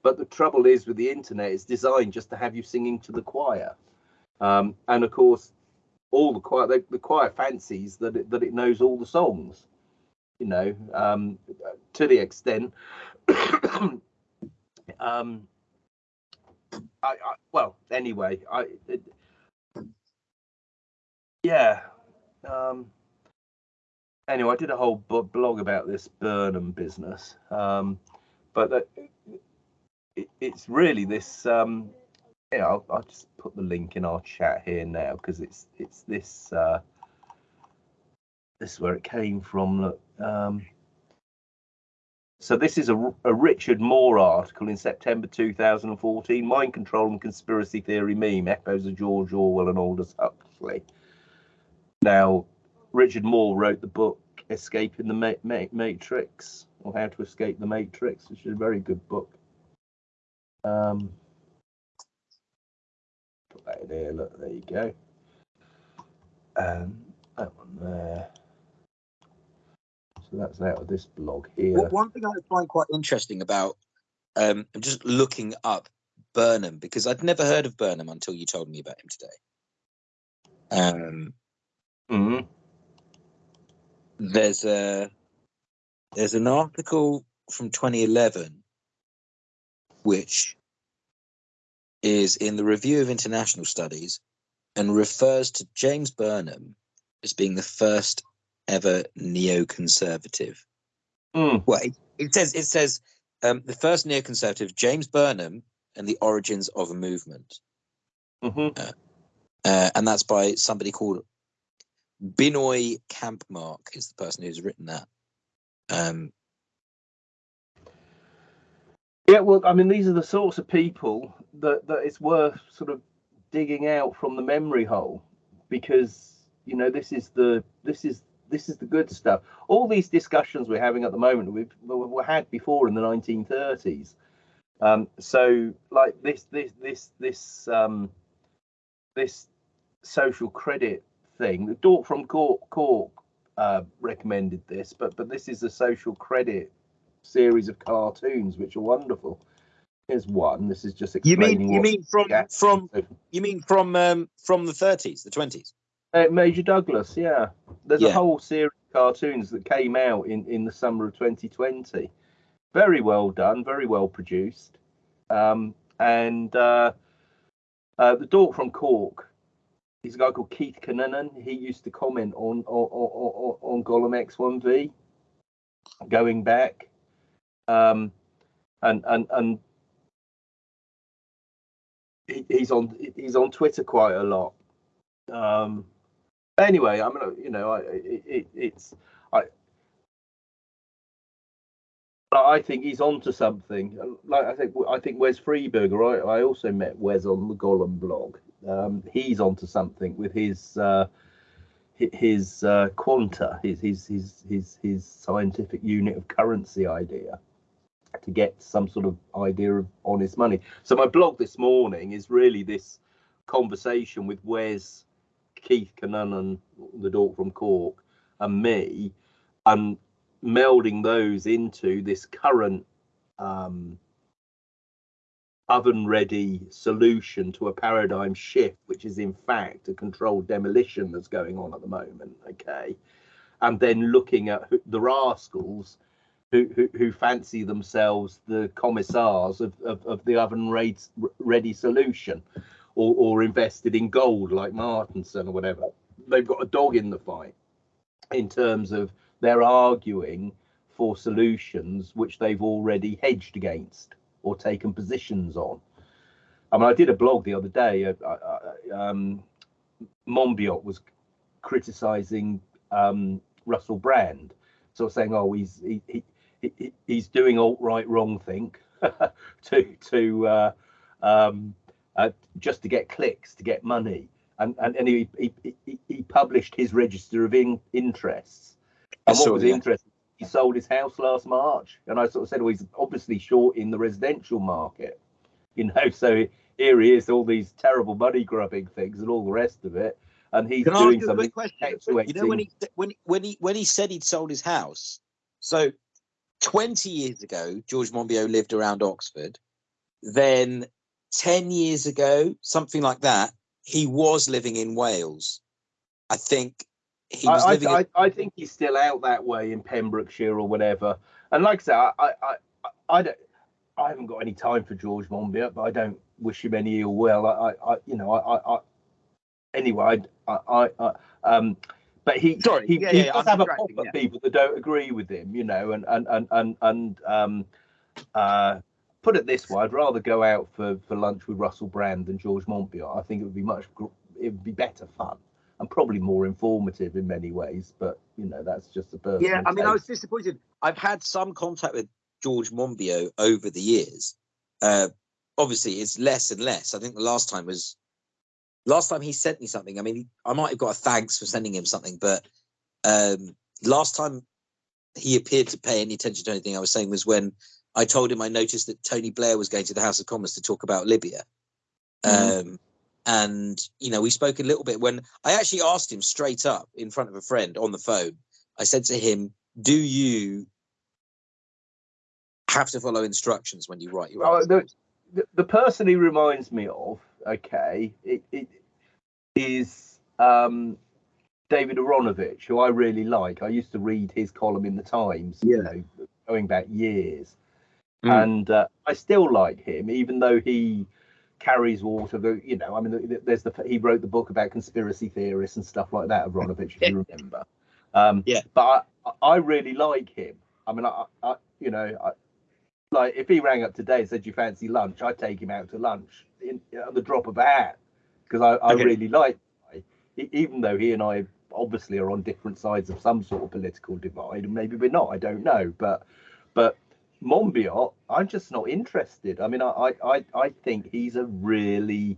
But the trouble is with the internet, it's designed just to have you singing to the choir. Um, and of course, all the choir the, the choir fancies that it, that it knows all the songs you know um, to the extent [coughs] um, I, I, well anyway I it, yeah um, anyway I did a whole blog about this Burnham business um, but it, it's really this um, yeah, I'll, I'll, just put the link in our chat here now because it's it's this uh, this is where it came from. Look, um, so this is a, a Richard Moore article in September 2014. Mind control and conspiracy theory meme echoes of George Orwell and Aldous Huxley. Now, Richard Moore wrote the book Escaping the Ma- Ma- Matrix or How to Escape the Matrix, which is a very good book. Um, put that in here. Look, there you go. Um, that one there. So that's out of this blog here. Well, one thing I find quite interesting about um, I'm just looking up Burnham because I'd never heard of Burnham until you told me about him today. Um, Mhm. there's a there's an article from 2011 which is in the Review of International Studies and refers to James Burnham as being the first ever neoconservative. Mm. Well, it, it says it says um, the first neoconservative James Burnham and the origins of a movement, Mhm. uh, and that's by somebody called Binoy Kampmark is the person who's written that. Um, Yeah, well, I mean, these are the sorts of people that, that it's worth sort of digging out from the memory hole because you know this is the this is this is the good stuff. All these discussions we're having at the moment we've were had before in the 1930s. Um, so like this this this this um, this social credit thing. The Dork from Cork, Cork uh, recommended this, but but this is a social credit series of cartoons which are wonderful. Here's one. This is just you mean you mean from Yeah. from you mean from um, from the 30s, the 20s? Uh, Major Douglas, yeah. There's a whole series of cartoons that came out in, in the summer of 2020. Very well done, very well produced. Um, and uh, uh, the Dork from Cork, he's a guy called Keith Cannon. He used to comment on on, on, on, Golem XIV going back. Um, and and and he, he's on he's on Twitter quite a lot. Um, anyway, I mean, you know, I, it, it, it's I think he's onto something. Like I think, I think Wes Freeberger. I, I also met Wes on the Golem blog. Um, he's onto something with his uh, his uh, quanta, his his his his his scientific unit of currency idea to get some sort of idea of honest money. So my blog this morning is really this conversation with Wes, Keith Cannon, the dork from Cork, and me, and melding those into this current um, oven ready solution to a paradigm shift, which is in fact a controlled demolition that's going on at the moment. Okay. And then looking at who- the rascals who, who, fancy themselves the commissars of, of, of the oven ready, ready solution or, or invested in gold like Martenson or whatever. They've got a dog in the fight in terms of they're arguing for solutions which they've already hedged against or taken positions on. I mean, I did a blog the other day. Uh, uh, um, Monbiot was criticizing um, Russell Brand, sort of saying, "Oh, he's he, he, he he's doing alt right wrong think [laughs] to to uh, um, uh, just to get clicks to get money." And and, and he, he he he published his register of in, interests. I And what saw was that. interesting? He sold his house last March, and I sort of said, "Well, he's obviously short in the residential market." [laughs] You know, so here he is, all these terrible money grubbing things and all the rest of it, and he's Can doing you something. quick question? actuating- You know when he when when he when he said he'd sold his house. So, twenty years ago, George Monbiot lived around Oxford. Then, ten years ago, something like that, he was living in Wales. I think he was I, living. I, in, I, I think he's still out that way in Pembrokeshire or whatever. And like I said, I, I, I, I don't, I haven't got any time for George Monbiot, but I don't wish him any ill will. I, I, I you know, I, I, I anyway, I, I, I, um, but he, Sorry, he, yeah, he yeah, does I'm have a pop at people that don't agree with him, you know, and and and and and um, uh, put it this way, I'd rather go out for for lunch with Russell Brand than George Monbiot. I think it would be much, it would be better fun and probably more informative in many ways. But you know, that's just a personal. yeah, I mean, I was disappointed. I've had some contact with George Monbiot over the years. Uh, obviously, it's less and less. I think the last time was last time he sent me something. I mean, I might have got a thanks for sending him something, but um, last time he appeared to pay any attention to anything I was saying was when I told him I noticed that Tony Blair was going to the House of Commons to talk about Libya. Mhm. Um, and you know, we spoke a little bit when I actually asked him straight up in front of a friend on the phone. I said to him, "Do you have to follow instructions when you write your Oh, articles?" the, the person he reminds me of, okay, it, it is um, David Aaronovitch, who I really like. I used to read his column in the Times, you Yeah. know, going back years, Mm. and uh, I still like him, even though he carries water. The, you know, I mean, there's the he wrote the book about conspiracy theorists and stuff like that, Aaronovitch, if you [laughs] remember. Um, Yeah. But I, I really like him. I mean, I, I you know, I, like if he rang up today and said you fancy lunch, I'd take him out to lunch in, at the drop of a hat because I, I Okay. really like even though he and I obviously are on different sides of some sort of political divide, and maybe we're not. I don't know, but but Monbiot, I'm just not interested. I mean, I I I, I think he's a really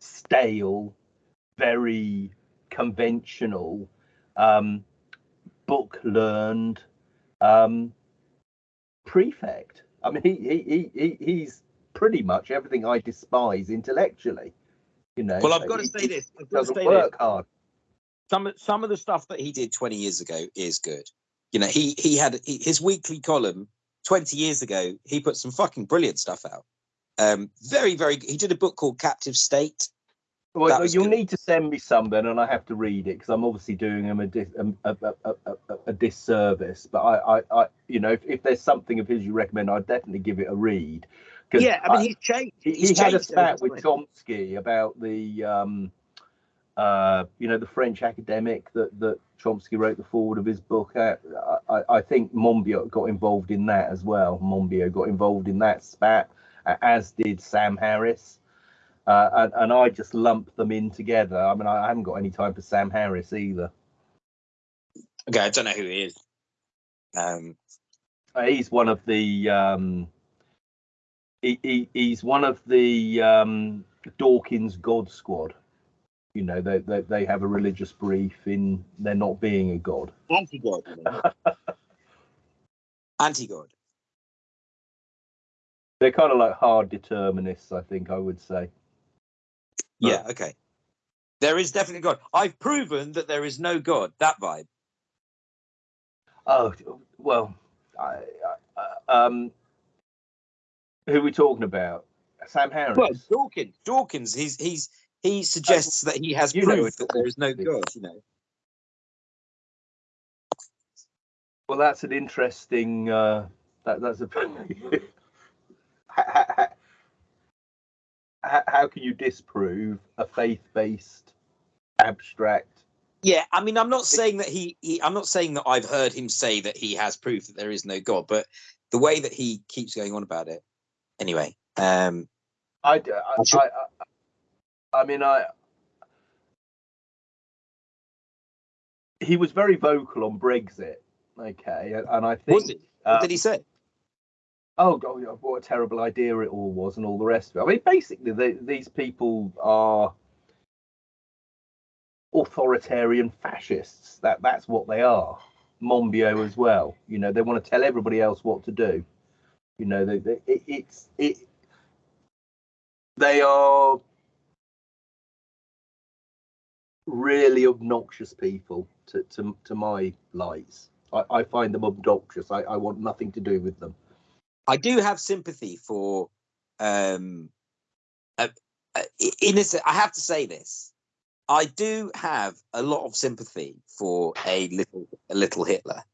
stale, very conventional, um, book learned um, prefect. I mean, he, he, he, he he's pretty much everything I despise intellectually. You know. Well, I've got to say this. I've got to Doesn't say this. work hard. some of some of the stuff that he did 20 years ago is good. You know, he he had he, his weekly column 20 years ago. He put some fucking brilliant stuff out. Um, very very. He did a book called Captive State. Well, you'll good. need to send me some then, and I have to read it because I'm obviously doing him a, dis, um, a, a, a, a, a, a disservice. But I, I, I, you know, if, if there's something of his you recommend, I'd definitely give it a read. 'Cause Yeah, I mean he's changed. he, he's he had a spat with. Chomsky about the, um, uh, you know, the French academic that that Chomsky wrote the forward of his book. I, I- I think Monbiot got involved in that as well. Monbiot got involved in that spat, uh, as did Sam Harris. Uh, and, and I just lump them in together. I mean, I haven't got any time for Sam Harris either. Okay, I don't know who he is. Um, Uh, he's one of the um, he, he, he's one of the um, Dawkins God Squad. You know, they, they they have a religious brief in there not being a god. anti-god. [laughs] anti-god. They're kind of like hard determinists, I think I would say. Yeah. Okay. There is definitely God. I've proven that there is no God. That vibe. Oh well, I, I, um, who are we talking about? Sam Harris. Well, Dawkins. Dawkins. He's he's he suggests that he has you proof that there is no God. You know. Well, that's an interesting. Uh, that that's a. [laughs] how, how, how can you disprove a faith-based, abstract? Yeah, I mean, I'm not saying that he, he. I'm not saying that I've heard him say that he has proof that there is no God, but the way that he keeps going on about it. Anyway, um, I, I, I, I, I mean, I. He was very vocal on Brexit. Okay, and, I think. What uh, did he say? oh god, what a terrible idea it all was, and all the rest of it. I mean, basically, they, these people are authoritarian fascists. That that's what they are. Monbiot as well. You know, they want to tell everybody else what to do. You know, they, they it, it's it. They are really obnoxious people to to, to my lights. I, I find them obnoxious. I, I want nothing to do with them. I do have sympathy for, um, uh, uh, in a, se- I have to say this. I do have a lot of sympathy for a little a little Hitler,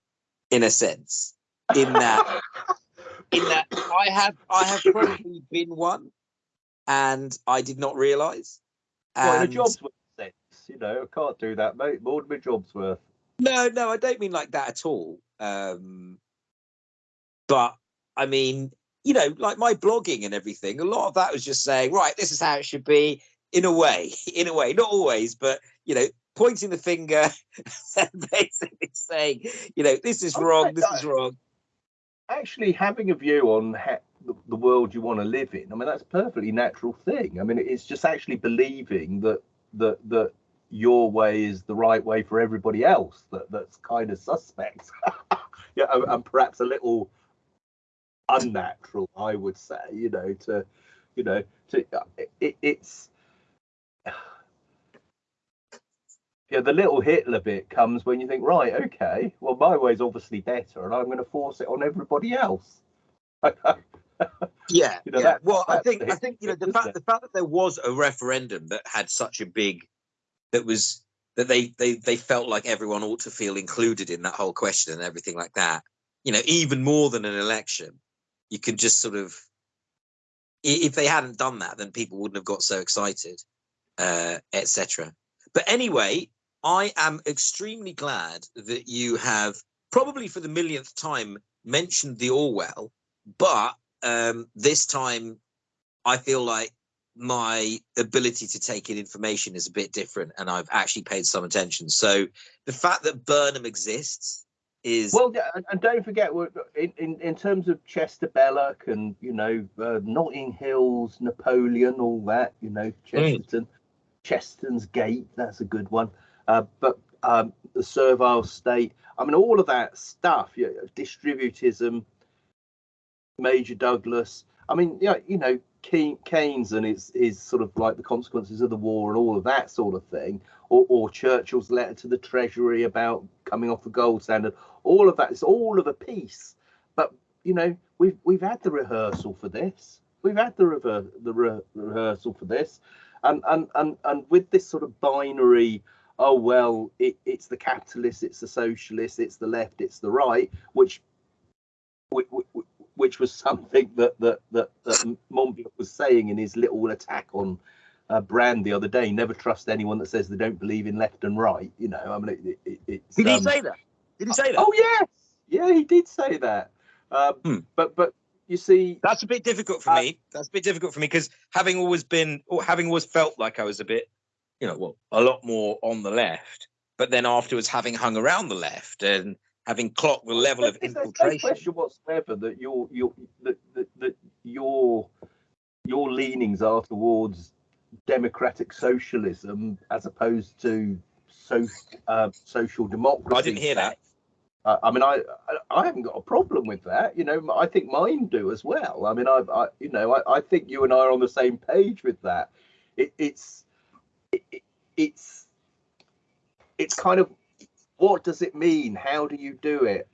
in a sense, in that in that I have I have probably been one, and I did not realise. Well, a job's you know, I can't do that, mate. More than my job's worth. No, no, I don't mean like that at all. Um, but I mean, you know, like my blogging and everything, a lot of that was just saying, right, this is how it should be in a way, [laughs] in a way, not always, but, you know, pointing the finger [laughs] and basically saying, you know, this is wrong, this is wrong. Actually, having a view on ha- the, the world you want to live in, I mean, that's a perfectly natural thing. I mean, it's just actually believing that that that your way is the right way for everybody else that that's kind of suspect. [laughs] Yeah and, and perhaps a little unnatural i would say you know to you know to uh, it, it's [sighs] yeah the little hitler bit comes when you think right okay well my way's obviously better and i'm going to force it on everybody else. Yeah, [laughs] You know, yeah. that- well, I think I think you know the fact isn't the fact that there was a referendum that had such a big that was that they they they felt like everyone ought to feel included in that whole question and everything like that. You know, even more than an election, you can just sort of if they hadn't done that, then people wouldn't have got so excited, uh, etc. But anyway, I am extremely glad that you have probably for the millionth time mentioned the Orwell, but um, this time I feel like my ability to take in information is a bit different and I've actually paid some attention. So the fact that Burnham exists is Well, and- don't forget, in, in, in terms of Chester Belloc and, you know, uh, Notting Hills, Napoleon, all that, you know, Chesterton, Chesterton's Gate, that's a good one. Uh, but um, the Servile State, I mean, all of that stuff, yeah, distributism, Major Douglas. I mean, yeah, you know, Ke- Keynes and his, his sort of like the consequences of the war and all of that sort of thing, or, or Churchill's letter to the Treasury about coming off the gold standard all of that is all of a piece. But you know we've we've had the rehearsal for this. We've had the rever- the re- rehearsal for this. And and and and with this sort of binary oh well it, it's the capitalists it's the socialists it's the left it's the right which which, which was something that that that, that Monbiot was saying in his little attack on uh, Brand the other day. Never trust anyone that says they don't believe in left and right. You know, I mean, it, it, it's. did he um, say that? Did he say that? Oh yes, yeah, he did say that. Um, Hmm. But but you see, That's a bit difficult for Uh, me. That's a bit difficult for me because having always been, or having always felt like I was a bit, you know, well, a lot more on the left, but then afterwards having hung around the left and having clocked the level of there's- there's no infiltration. question whatsoever that your your that, that, that your your leanings are towards democratic socialism as opposed to so uh, social democracy. I didn't hear that. Uh, I mean, I, I haven't got a problem with that. You know, I think mine do as well. I mean, I, I you know, I, I think you and I are on the same page with that. It, it's it, it- it's it's kind of what does it mean? How do you do it?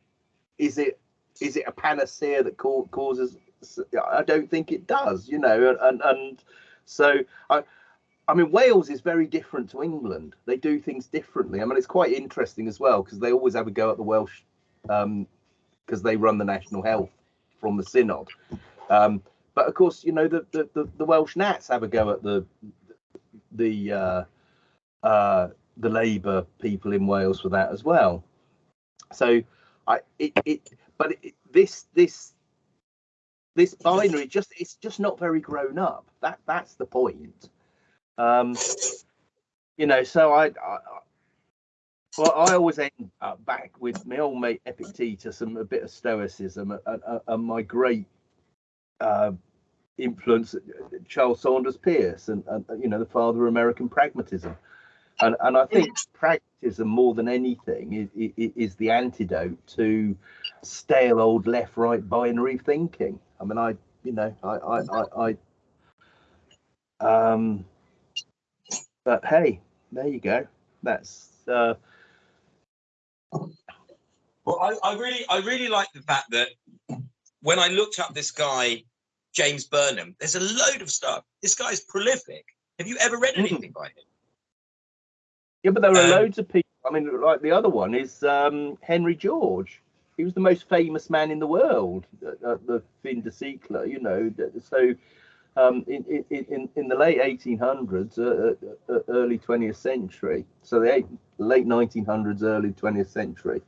Is it is it a panacea that ca- causes? I don't think it does. You know, and and so I. I mean, Wales is very different to England. They do things differently. I mean, it's quite interesting as well because they always have a go at the Welsh because they run the national health from the Senedd. Um, but of course, you know, the, the, the, the Welsh Nats have a go at the the uh, uh, the Labour people in Wales for that as well. So, I it, it but it, this this this binary just it's just not very grown up. That that's the point. Um, you know, so I, I well, I always end up back with my old mate Epictetus and a bit of Stoicism and, and, and my great uh, influence, Charles Sanders Peirce, and, and you know the father of American pragmatism, and and I think pragmatism more than anything is, is, is the antidote to stale old left-right binary thinking. I mean, I you know I I I, I um, but hey, there you go. That's uh, Well, I, I really, I really like the fact that when I looked up this guy, James Burnham, there's a load of stuff. This guy's prolific. Have you ever read Mhm. anything by him? Yeah, but there are Um, loads of people. I mean, like the other one is um, Henry George. He was the most famous man in the world at, at the fin de siècle, you know. So, um, in, in, in, in the late 1800s, uh, uh, uh, early 20th century, so the eight, late 1900s, early 20th century,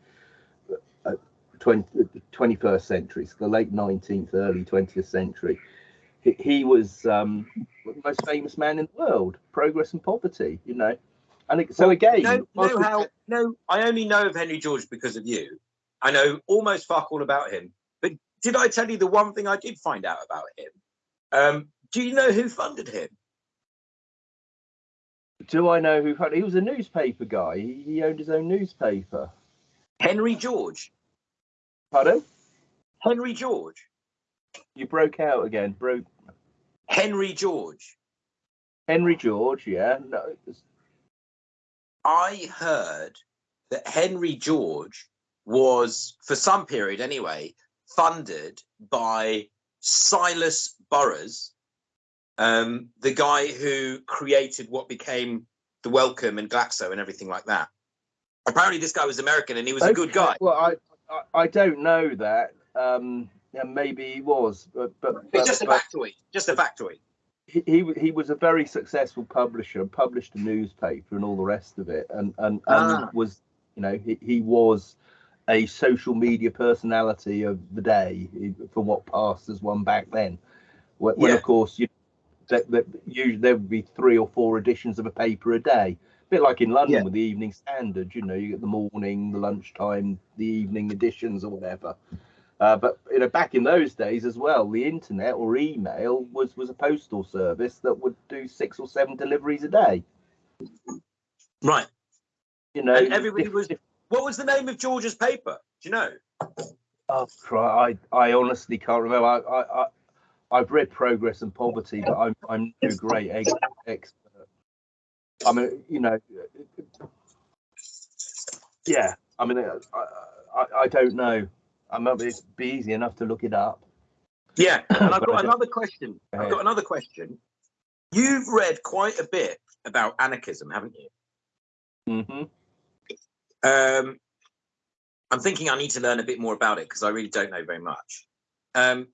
uh, 20, 21st century, so the late 19th, early 20th century, he, he was um, the most famous man in the world, progress and poverty, you know. And it, so Well, again, No, no, how? No, I only know of Henry George because of you. I know almost fuck all about him. But did I tell you the one thing I did find out about him? Um, do you know who funded him? Do I know who? Funded? He was a newspaper guy. He, he owned his own newspaper. Henry George. Pardon? Henry George. You broke out again. Broke. Henry George. Henry George. Yeah. No. I heard that Henry George was, for some period anyway, funded by Silas Burroughs, um, the guy who created what became the Wellcome and Glaxo and everything like that. Apparently, this guy was American and he was a good guy. Well, I, I I don't know that. Um, yeah, maybe he was, but but, but, just a factoid. Just a factoid. He, he he was a very successful publisher, published a newspaper and all the rest of it, and and, and Ah. was you know he, he was a social media personality of the day from what passed as one back then. When, when of course you that, that usually there would be three or four editions of a paper a day. A bit like in London Yeah. with the Evening Standard, you know, you get the morning, the lunchtime, the evening editions or whatever. Uh, but you know, back in those days as well, the internet or email was was a postal service that would do six or seven deliveries a day. Right. You know, And everybody was- What was the name of George's paper? Do you know? oh, cry, I I honestly can't remember. I, I, I I've read Progress and Poverty, but I'm I'm no great ex- expert. I mean, you know, yeah. I mean, I I, I don't know. I mean, it'd be easy enough to look it up. Yeah. [coughs] And I've got another question. I've got another question. You've read quite a bit about anarchism, haven't you? Mm-hmm. Um, I'm thinking I need to learn a bit more about it because I really don't know very much. Um,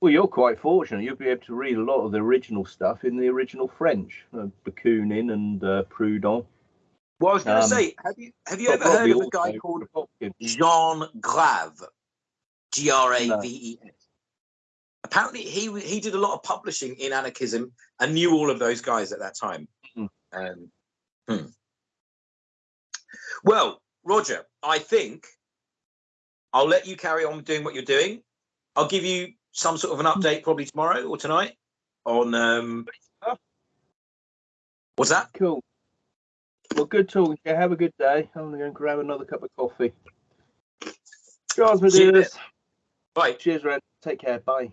Well, you're quite fortunate. You'll be able to read a lot of the original stuff in the original French, uh, Bakunin and uh, Proudhon. Well, I was going to Um, say, have you have you ever heard of a guy called. Jean Grave? G R A V E S. Apparently, he he did a lot of publishing in anarchism and knew all of those guys at that time. Hmm. Um, hmm. Well, Roger, I think I'll let you carry on doing what you're doing. I'll give you some sort of an update probably tomorrow or tonight on um, what's that? Cool. Well, good talking. to you. Have a good day. I'm going to go and grab another cup of coffee. Charles, dears. Bye. Cheers, Red. Take care. Bye.